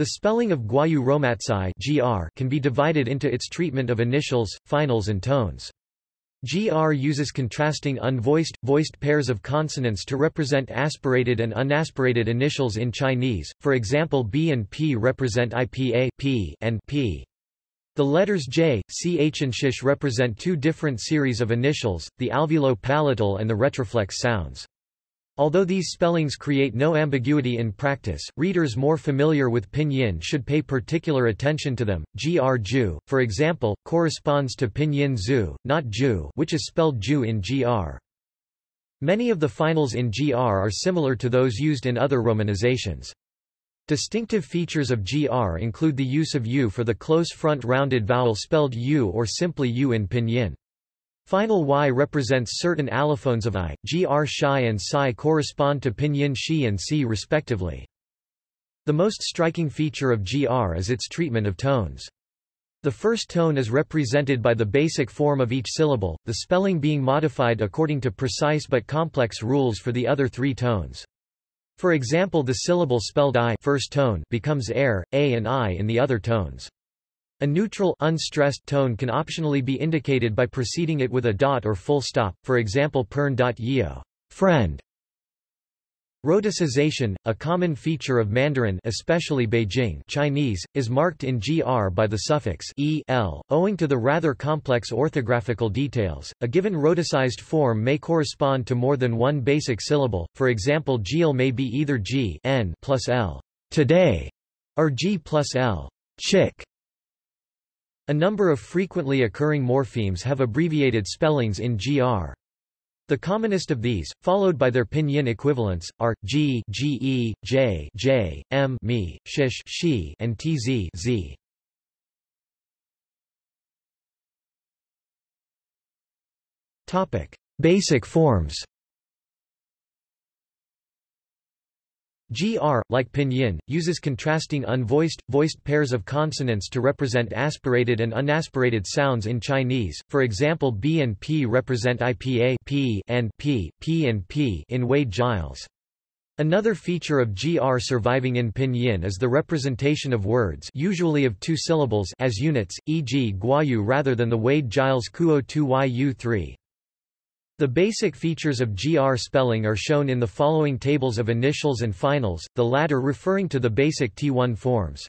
The spelling of Gwoyeu Romatzyh (gr) can be divided into its treatment of initials, finals and tones. GR uses contrasting unvoiced, voiced pairs of consonants to represent aspirated and unaspirated initials in Chinese, for example B and P represent IPA P and P. The letters J, CH and SH represent two different series of initials, the alveolo-palatal and the retroflex sounds. Although these spellings create no ambiguity in practice, readers more familiar with pinyin should pay particular attention to them. Gr Ju, for example, corresponds to pinyin Zu, not Ju which is spelled Ju in Gr. Many of the finals in Gr are similar to those used in other romanizations. Distinctive features of GR include the use of U for the close front rounded vowel spelled U or simply U in pinyin. Final Y represents certain allophones of I, gr Shai and Psi correspond to pinyin Shi and Si respectively. The most striking feature of GR is its treatment of tones. The first tone is represented by the basic form of each syllable, the spelling being modified according to precise but complex rules for the other three tones. For example the syllable spelled I first tone becomes air, a and I in the other tones. A neutral unstressed tone can optionally be indicated by preceding it with a dot or full stop, for example pern.yeo friend. Rhoticization, a common feature of Mandarin especially Beijing Chinese, is marked in gr by the suffix e l, owing to the rather complex orthographical details. A given rhoticized form may correspond to more than one basic syllable, for example gil may be either g n plus l today, or g plus l chick. A number of frequently occurring morphemes have abbreviated spellings in GR. The commonest of these, followed by their pinyin equivalents, are g, ge, j, j, m, mi, shish, shi, and tz, z. Topic: Basic forms. GR, like pinyin, uses contrasting unvoiced, voiced pairs of consonants to represent aspirated and unaspirated sounds in Chinese, for example B and P represent IPA P and P, P and P in Wade-Giles. Another feature of GR surviving in pinyin is the representation of words usually of two syllables as units, e.g. guayu rather than the Wade-Giles kuo 2yu3. The basic features of GR spelling are shown in the following tables of initials and finals, the latter referring to the basic T1 forms.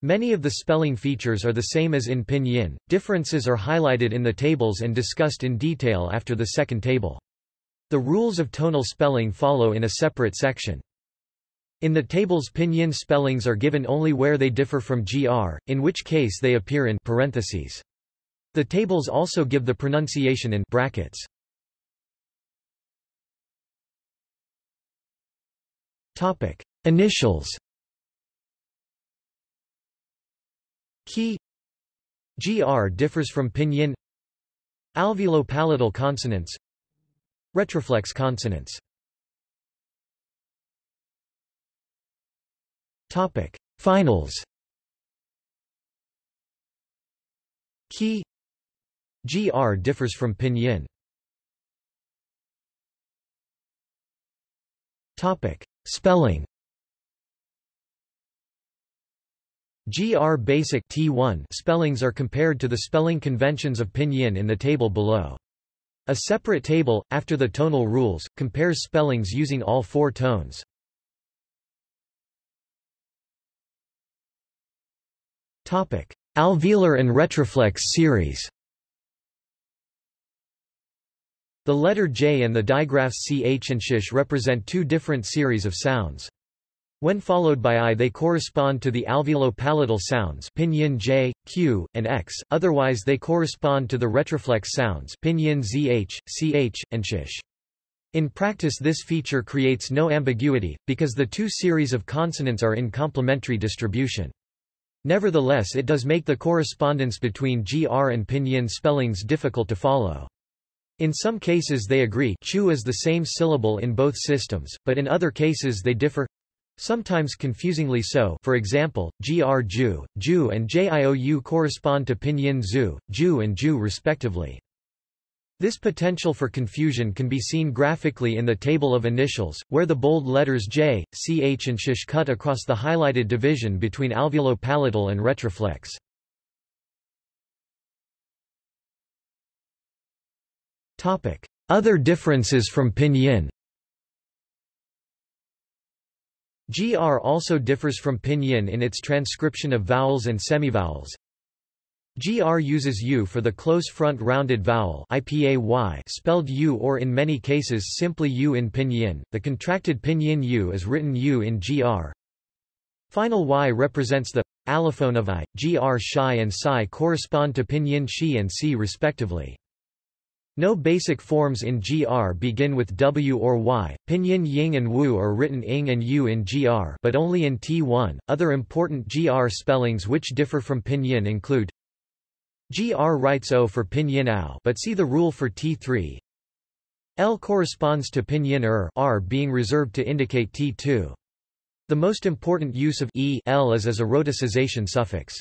Many of the spelling features are the same as in Pinyin, differences are highlighted in the tables and discussed in detail after the second table. The rules of tonal spelling follow in a separate section. In the tables Pinyin spellings are given only where they differ from GR, in which case they appear in parentheses. The tables also give the pronunciation in brackets. Topic: Initials. Key GR differs from pinyin. Alveolo-palatal consonants. Retroflex consonants. Topic: Finals. Key GR differs from pinyin. Topic: Spelling GR Basic T1 spellings are compared to the spelling conventions of Pinyin in the table below. A separate table, after the tonal rules, compares spellings using all four tones. Alveolar and retroflex series The letter J and the digraphs ch and sh represent two different series of sounds. When followed by I they correspond to the alveolo-palatal sounds pinyin J, Q, and X, otherwise they correspond to the retroflex sounds pinyin ZH, CH, and SH. In practice this feature creates no ambiguity, because the two series of consonants are in complementary distribution. Nevertheless it does make the correspondence between GR and pinyin spellings difficult to follow. In some cases they agree chu is the same syllable in both systems, but in other cases they differ sometimes confusingly so for example, gr ju, ju and jiou correspond to pinyin zu, ju and ju respectively. This potential for confusion can be seen graphically in the table of initials, where the bold letters J, CH and SH cut across the highlighted division between alveolo-palatal and retroflex. Other differences from pinyin GR also differs from pinyin in its transcription of vowels and semivowels. GR uses U for the close front rounded vowel IPAY spelled U or in many cases simply U in pinyin. The contracted pinyin U is written U in GR. Final Y represents the allophone of I. GR Shi and Psi correspond to pinyin Shi and Si respectively. No basic forms in GR begin with W or Y. Pinyin Ying and Wu are written ing and U in GR, but only in T1. Other important GR spellings which differ from Pinyin include GR writes O for Pinyin Ao, but see the rule for T3. L corresponds to Pinyin Er, R being reserved to indicate T2. The most important use of e L is as a rhoticization suffix.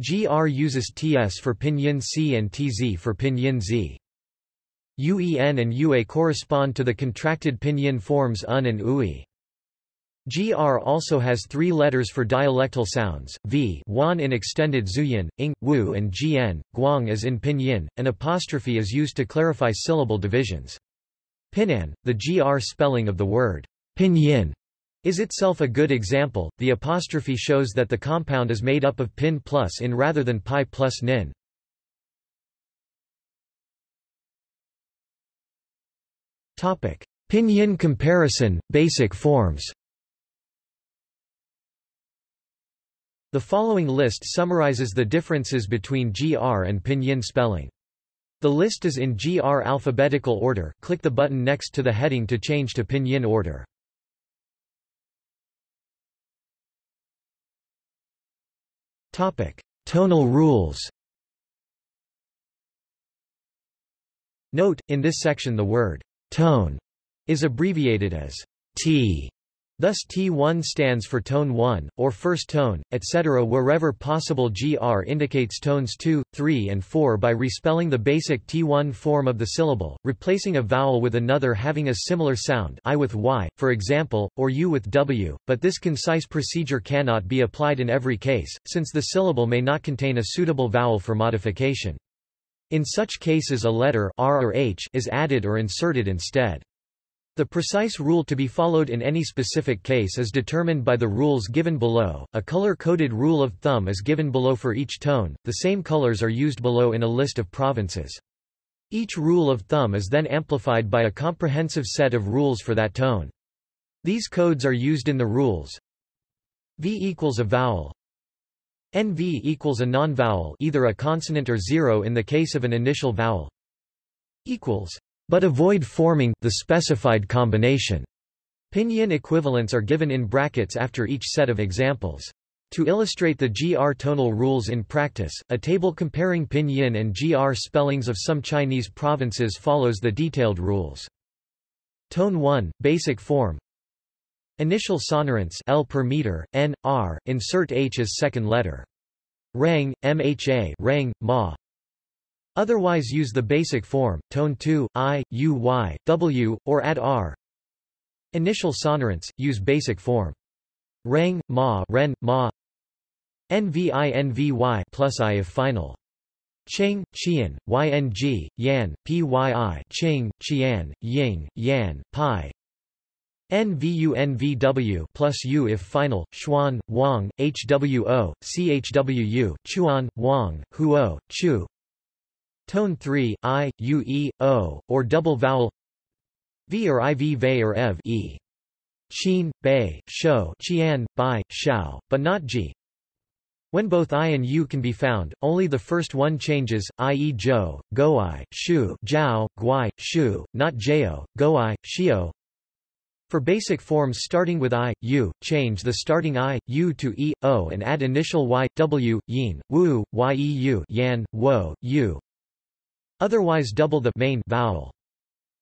GR uses TS for pinyin C and TZ for pinyin Z. UEN and UA correspond to the contracted pinyin forms UN and UI. GR also has three letters for dialectal sounds, V Wan in extended Zhuyin, Ing, Wu and GN, Guang as in pinyin. An apostrophe is used to clarify syllable divisions. Pinan, the GR spelling of the word pinyin, is itself a good example. The apostrophe shows that the compound is made up of pin plus in rather than pi plus nin. Topic: Pinyin comparison, basic forms. The following list summarizes the differences between GR and Pinyin spelling. The list is in GR alphabetical order. Click the button next to the heading to change to Pinyin order. Tonal rules. Note, in this section the word tone is abbreviated as T. Thus T1 stands for tone 1, or first tone, etc. Wherever possible GR indicates tones 2, 3 and 4 by respelling the basic T1 form of the syllable, replacing a vowel with another having a similar sound I with Y, for example, or U with W, but this concise procedure cannot be applied in every case, since the syllable may not contain a suitable vowel for modification. In such cases a letter R or H is added or inserted instead. The precise rule to be followed in any specific case is determined by the rules given below. A color-coded rule of thumb is given below for each tone. The same colors are used below in a list of provinces. Each rule of thumb is then amplified by a comprehensive set of rules for that tone. These codes are used in the rules. V equals a vowel, NV equals a non-vowel either a consonant or zero in the case of an initial vowel equals but avoid forming the specified combination. Pinyin equivalents are given in brackets after each set of examples. To illustrate the GR tonal rules in practice, a table comparing Pinyin and GR spellings of some Chinese provinces follows the detailed rules. Tone 1, basic form Initial sonorants L per meter, N, R, insert H as second letter. Rang, MHA rang, ma. Otherwise use the basic form, tone 2, I, U, Y, W, or add R. Initial sonorants, use basic form. Rang, ma, ren, ma. NVI, NVY plus I if final. Cheng, Qian, Yng, Yan, Pyi, Ching, Qian, Ying, Yan, Pi, NVU plus U if final, Xuan, Wang, HWO, CHWU, Chuan, Wang, Huo, Chu. Tone 3, I, U, E, O, or double vowel V or IV Ve or Ev E. Qin, Bei, Shou, Qian, Bai, shao, but not G. When both I and U can be found, only the first one changes, i.e. Zhou, Goi, Shu, Jiao, Guai, Shu, not Jao, Goi, Xiao, for basic forms starting with I, U, change the starting I, U to E, O and add initial Y, W, Yin, Wu, Yeu Yan, Wo, U. Otherwise double the main vowel.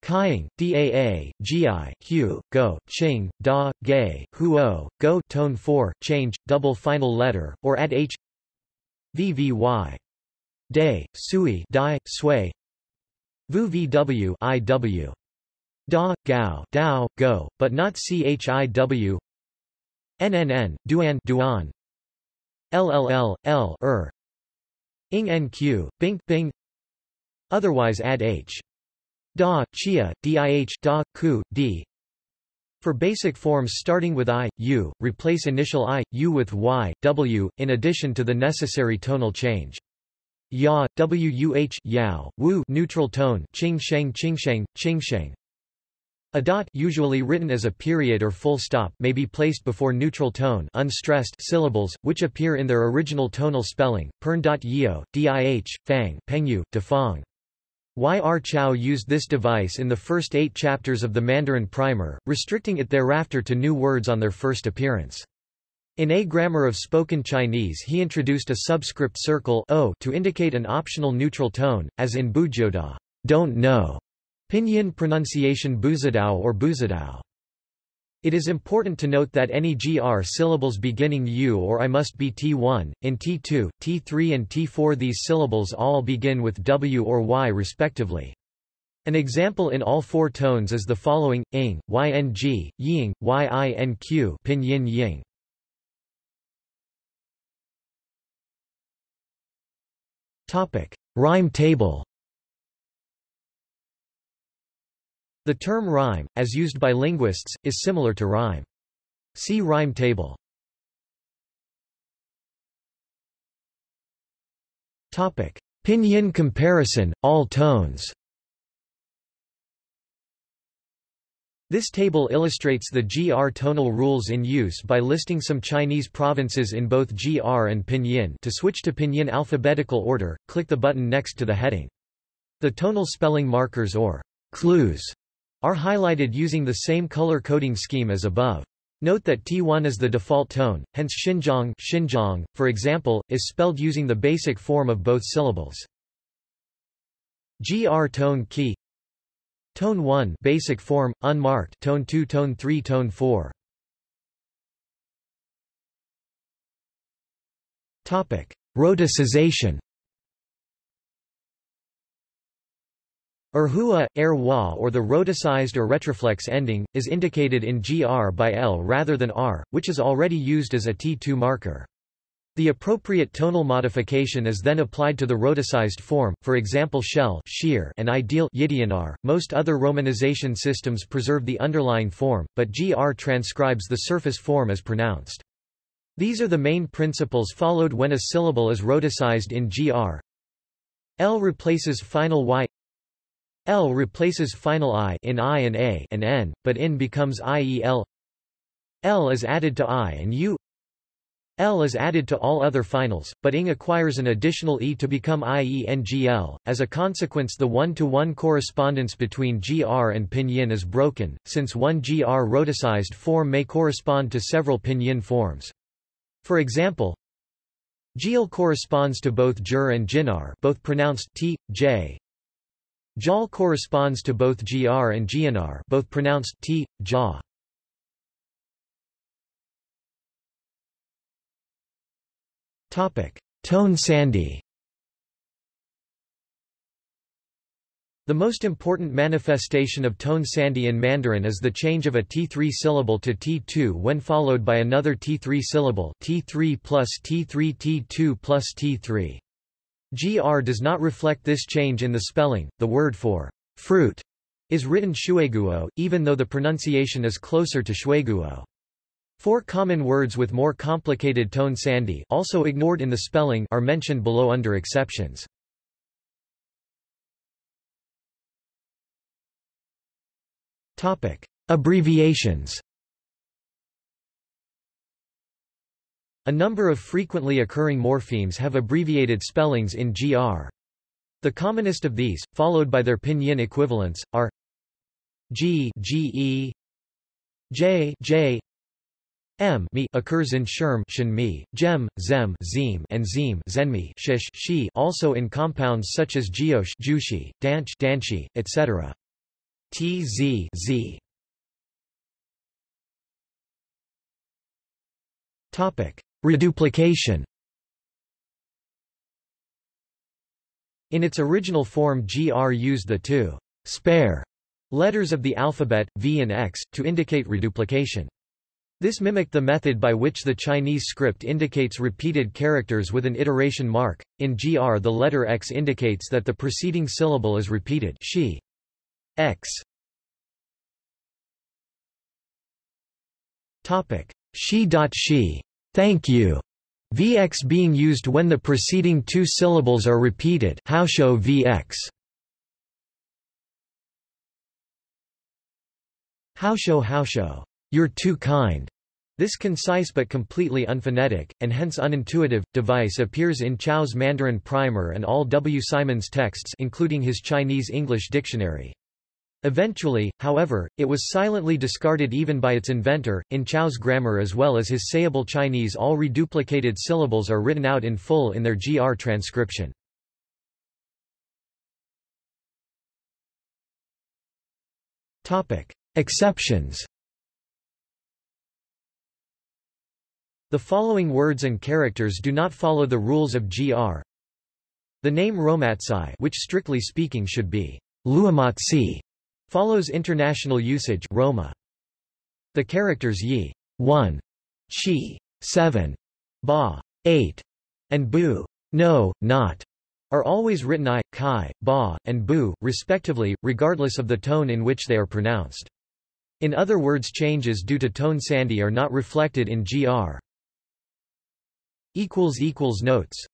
Kaiying, Daa, Gi, Hu, Go, Ching, Da, Gay, Huo, Go tone 4, change, double final letter, or add H VVY. Day, Sui, Dai, Sui Vu VW IW. Da, Gao, Dao, Go, but not CHIW. NNN, Duan, Duan. LLL, L, Er. Ing NQ, Bing, Bing. Otherwise add H. Da, Chia, DIH, Da, Ku, D. For basic forms starting with I, U, replace initial I, U with Y, W, in addition to the necessary tonal change. Ya, wuh, yao, wu neutral tone, ching sheng ching sheng, ching sheng. A dot usually written as a period or full stop may be placed before neutral tone unstressed syllables, which appear in their original tonal spelling, pern.yio, dih, fang, pengyu, defang. Y. R. Chao used this device in the first eight chapters of the Mandarin Primer, restricting it thereafter to new words on their first appearance. In A Grammar of Spoken Chinese he introduced a subscript circle o to indicate an optional neutral tone, as in Bujioda, don't know. Pinyin pronunciation buzadao or buzadao. It is important to note that any gr syllables beginning u or i must be t1, in t2, t3 and t4 these syllables all begin with w or y respectively. An example in all four tones is the following, ing, yng, ying, yinq pinyin ying. Rhyme table The term rhyme, as used by linguists, is similar to rhyme. See rhyme table. Topic: Pinyin comparison, all tones. This table illustrates the GR tonal rules in use by listing some Chinese provinces in both GR and Pinyin to switch to Pinyin alphabetical order, click the button next to the heading. The tonal spelling markers or clues are highlighted using the same color coding scheme as above. Note that T1 is the default tone, hence Xinjiang, Xinjiang, for example, is spelled using the basic form of both syllables. GR tone key Tone 1 basic form, unmarked tone 2 tone 3 tone 4 Topic. Rhoticization Erhua, erhua or the rhoticized or retroflex ending, is indicated in gr by l rather than r, which is already used as a T2 marker. The appropriate tonal modification is then applied to the rhoticized form, for example shell shear and ideal yidianar. Most other romanization systems preserve the underlying form, but gr transcribes the surface form as pronounced. These are the main principles followed when a syllable is rhoticized in gr. L replaces final y L replaces final I in I and A and N, but in becomes IEL. L is added to I and U. L is added to all other finals, but ing acquires an additional E to become IENGL. As a consequence the one-to-one -one correspondence between GR and pinyin is broken, since one GR rhoticized form may correspond to several pinyin forms. For example, Gil corresponds to both Jur and Jinar both pronounced T, J, Jal corresponds to both gr and gnar both pronounced t, ja. Tone sandhi The most important manifestation of tone sandhi in Mandarin is the change of a T3 syllable to T2 when followed by another T3 syllable T3 plus T3 T2 plus T3. GR does not reflect this change in the spelling. The word for fruit is written shueguo, even though the pronunciation is closer to shueguo. Four common words with more complicated tone sandhi also ignored in the spelling are mentioned below under exceptions. Topic: Abbreviations. A number of frequently occurring morphemes have abbreviated spellings in GR. The commonest of these, followed by their pinyin equivalents, are G, GE, J, J, M mi occurs in Sherm Shinmi, Gem, Zem Zim, and Zim Zenmi Shish Shi also in compounds such as Giosh Jushi, Danch Danchi, etc. T Z Z Topic Reduplication In its original form GR used the two spare letters of the alphabet, V and X, to indicate reduplication. This mimicked the method by which the Chinese script indicates repeated characters with an iteration mark. In GR the letter X indicates that the preceding syllable is repeated she. X. Topic. She. She. Thank you. VX being used when the preceding two syllables are repeated Haosho VX. Haosho Haosho. You're too kind. This concise but completely unphonetic, and hence unintuitive, device appears in Chao's Mandarin Primer and all W. Simon's texts including his Chinese-English dictionary. Eventually, however, it was silently discarded even by its inventor. In Chao's grammar as well as his sayable Chinese all reduplicated syllables are written out in full in their GR transcription. Topic: Exceptions The following words and characters do not follow the rules of GR. The name Romatzyh which strictly speaking should be Luomatsi Follows international usage Roma. The characters yi 1, chi 7, ba 8, and bu no, not are always written i, kai, ba, and bu, respectively, regardless of the tone in which they are pronounced. In other words changes due to tone sandhi are not reflected in gr. Notes